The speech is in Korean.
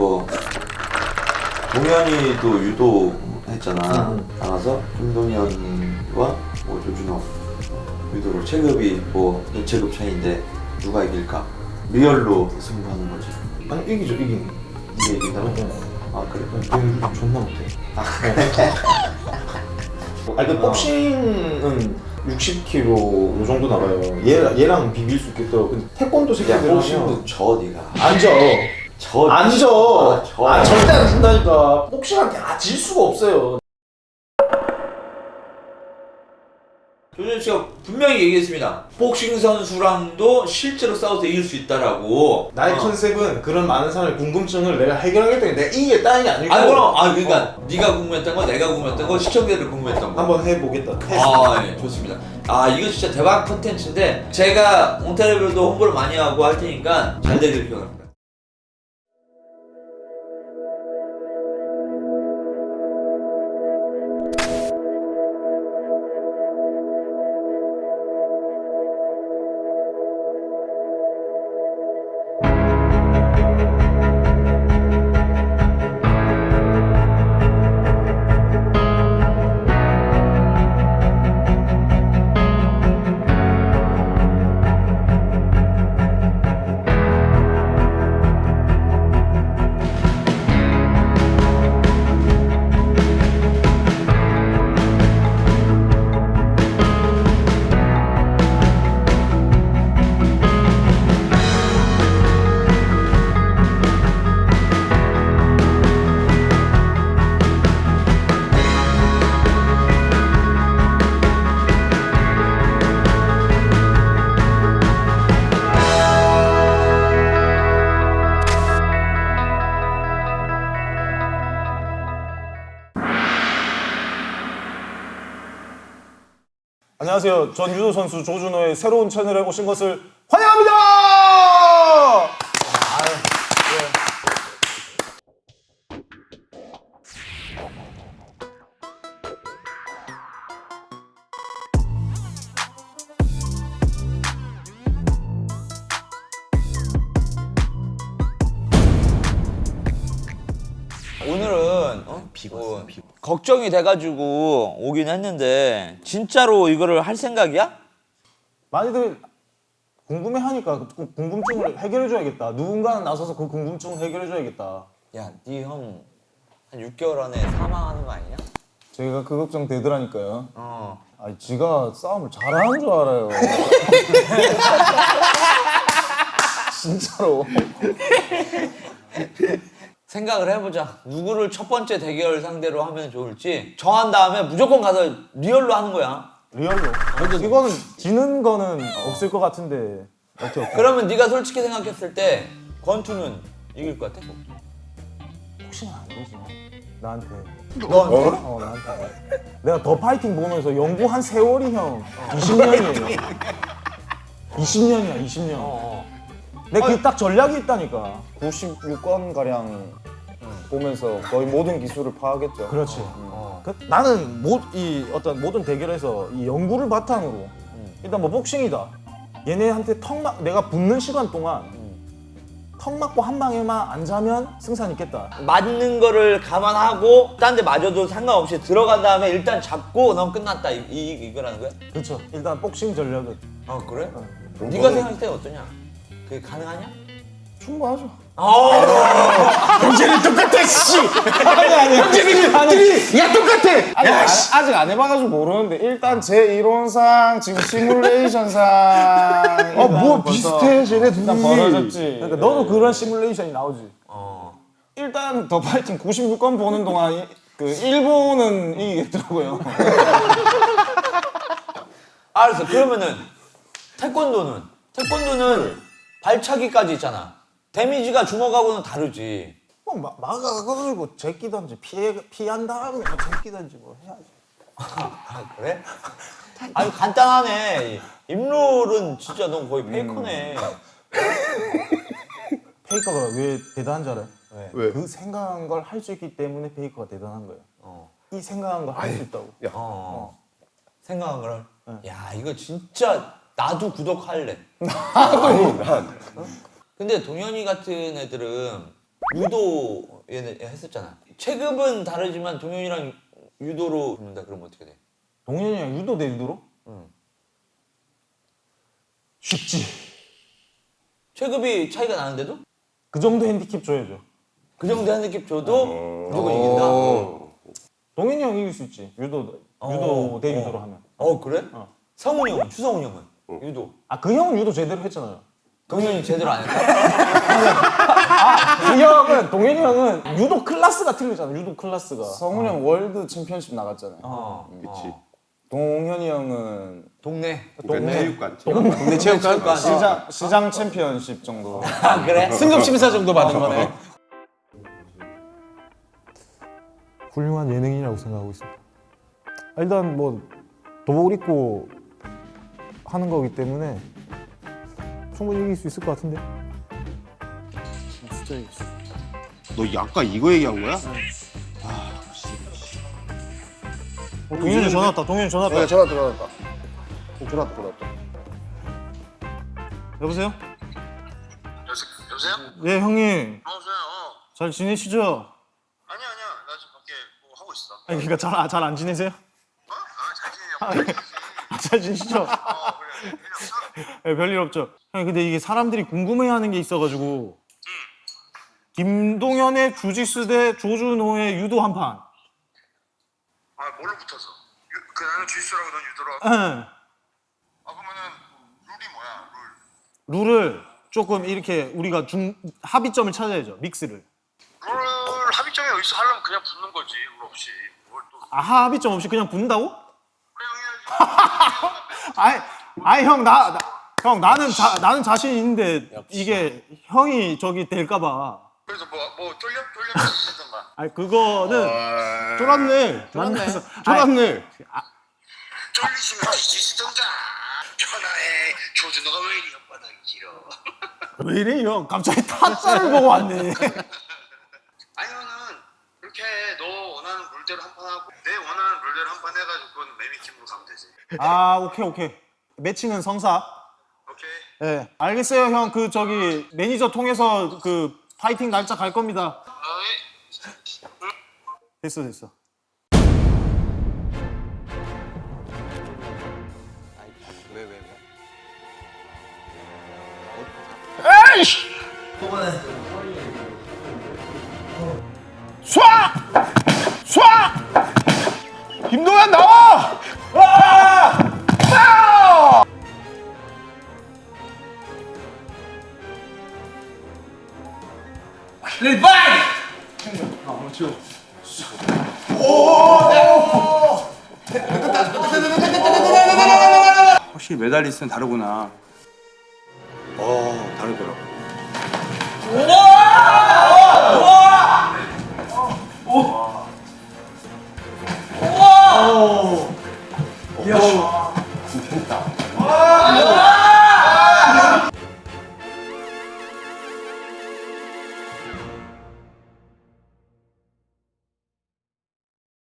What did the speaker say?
뭐 동현이도 유도 했잖아. 음. 나가서 김동현과 뭐 조준호 유도로 체급이 뭐 체급 차이인데 누가 이길까? 리얼로 승부하는 거지. 아니 이기죠 이기는 이게 이긴다고? 아 그래? 어, 존나 못해 아 아니 그 복싱은 60kg 요 정도 나가요 얘, 얘랑 비빌 수 있겠더라고 근데 태권도 야 새끼들 복싱도 하면 져 네가. 앉아 져. 앉아 아, 져. 아 절대 안 진다니까 복싱한테 아, 질 수가 없어요 조준 씨가 분명히 얘기했습니다. 복싱 선수랑도 실제로 싸워서 이길 수 있다라고. 나의 어. 컨셉은 그런 많은 사람의 궁금증을 내가 해결하겠다니 내가 이기겠다는 게 아니고 아니 그럼 아 그러니까 네가 궁금했던 거, 내가 궁금했던 거, 시청자들이 궁금했던 거. 한번 해보겠다 아, 예, 좋습니다. 아, 이거 진짜 대박 컨텐츠인데 제가 옹타레벨도 홍보를 많이 하고 할 테니까 잘 되길 기원합니다. 안녕하세요. 전 유도 선수 조준호의 새로운 채널에 오신 것을 환영합니다. 오늘은 어? 뭐, 걱정이 돼가지고 오긴 했는데 진짜로 이거를 할 생각이야? 많이들 궁금해하니까 그 궁금증을 해결해줘야겠다. 누군가는 나서서 그 궁금증을 해결해줘야겠다. 야, 네형한 6개월 안에 사망하는 거 아니냐? 제가 그 걱정 되더라니까요. 어. 아, 지가 싸움을 잘하는 줄 알아요. 진짜로. 생각을 해보자. 누구를 첫 번째 대결 상대로 하면 좋을지 정한 다음에 무조건 가서 리얼로 하는 거야. 리얼로. 이거는 지는 거는 없을 것 같은데. 어떻게? 그러면 네가 솔직히 생각했을 때 권투는 이길 것 같아? 혹시나 아니지. 나한테. 너한테? 어, 나한테. 내가 더 파이팅 보면서 연구한 세월이 형 20년이에요. 20년이야, 20년. 어, 어. 내그딱 전략이 있다니까. 96권 가량 보면서 거의 모든 기술을 파악했죠. 그렇지. 어. 그, 나는 모, 이 어떤 모든 대결에서 이 연구를 바탕으로 일단 뭐 복싱이다. 얘네한테 턱 막, 내가 붙는 시간 동안 턱 맞고 한 방에만 안 자면 승산 있겠다. 맞는 거를 감안하고 딴 데 맞아도 상관없이 들어간 다음에 일단 잡고 넌 끝났다 이, 이, 이거라는 거야? 그렇죠. 일단 복싱 전략은 아 그래? 네가 생각할 때 어떠냐? 그게 가능하냐? 충분하죠. 형제는 똑같아 씨 아니 아니 형제는 아니 야 똑같아 아직, 안, 아직 안 해봐가지고 모르는데 일단 제 이론상 지금 시뮬레이션상 어뭐 비슷해 쟤네 일단 둘이 벌어졌지. 그러니까 너도 그런 시뮬레이션이 나오지. 어. 일단 더 파이팅 96권 보는 동안 이- 그 일본은 이기겠더라고요. 알았어 그러면은 태권도는? 태권도는 발차기까지 있잖아 데미지가 주먹하고는 다르지 뭐 마, 막아가지고 제끼든지 피해 피한 다음에 뭐 제끼든지 뭐 해야지. 아 그래? 아니 간단하네 임롤은 진짜 넌 거의 페이커네 페이커가 왜 대단한 줄 알아요? 왜? 왜? 그 생각한 걸 할 수 있기 때문에 페이커가 대단한 거예요. 어. 이 생각한 걸 할 수 있다고. 어. 생각한 걸? 야 이거 진짜 나도 구독할래 아니 난 근데 동현이 같은 애들은 유도 얘네 했었잖아. 체급은 다르지만 동현이랑 유도로 붙는다 그러면 어떻게 돼? 동현이랑 유도 대 유도로? 응. 쉽지. 체급이 차이가 나는데도 그 정도 핸디캡 줘야죠. 그 정도 한 느낌 줘도 무조건 이긴다. 동현이 형 이길 수 있지. 유도 유도 대 유도로 하면. 어 그래? 어. 성훈이 형은 추성훈 형은 유도. 아 그 형은 유도 제대로 했잖아요. 동현이 제대로 안 했다. 그 형은 동현이 형은 유도 클래스가 틀리잖아. 유도 클래스가. 성훈이 형 월드 챔피언십 나갔잖아요. 어. 그치. 동현이 형은 동네. 그러니까 체육관. 동네 체육관 체육관. 시장 시장 챔피언십 정도. 아 그래? 승급 심사 정도 받은 거네. 훌륭한 예능이라고 생각하고 있습니다. 아, 일단 뭐 도복을 입고 하는 거기 때문에 충분히 이길 수 있을 것 같은데. 너 아까 이거 얘기한 거야? 동현이 전화 왔다. 동현이 전화 왔다. 네, 전화 들어왔다. 들어왔다, 들어왔다. 여보세요? 여보세요? 네 형님 여보세요? 어. 잘 지내시죠? 아니야 아니야 나 지금 밖에 뭐 하고 있어 아니 그러니까 잘잘안 지내세요? 어? 아잘 지내냐고 아, 잘 지내시죠? 네, 별일 없죠. 형 근데 이게 사람들이 궁금해하는 게 있어가지고 김동현의 주짓수 대 조준호의 유도 한 판. 아 뭘로 붙어서? 유, 그 나는 주짓수라고 넌 유도라고? 응. 아 그러면은 룰이 뭐야 룰 룰을 조금 이렇게 우리가 중 합의점을 찾아야죠. 믹스를. 룰 합의점이 어디서 하려면 그냥 붙는 거지 룰 없이 뭘 또 아 합의점 없이 그냥 붙는다고? 그냥 해야지 아이 아이 형나 형 나는 자, 나는 자신 있는데 이게 형이 저기 될까봐. 그래서 뭐, 뭐 쫄려? 쫄려 주시던가 아니 그거는 쫄았네. 만나서 졸았네. 쫄리시면 뒤지시던가 천하에 조준호가 왜 이리 혓바닥이 길어 왜 이래 형? 갑자기 타짜를 보고 왔네. 아니면은 이렇게 너 원하는 룰대로 한 판 하고 내 원하는 룰대로 한 판 해가지고 그건 매미팀으로 가면 되지 아 오케이 오케이. 매칭은 성사. 오케이 네 알겠어요 형. 그 저기 매니저 통해서 그 파이팅 날짜 갈 겁니다. 어이 됐어 됐어. 왜 왜 왜? 김동현 확실히 메달리스트는 다르구나. 어, 다르더라고. 우와! 우와! 우와! 우와! 우와!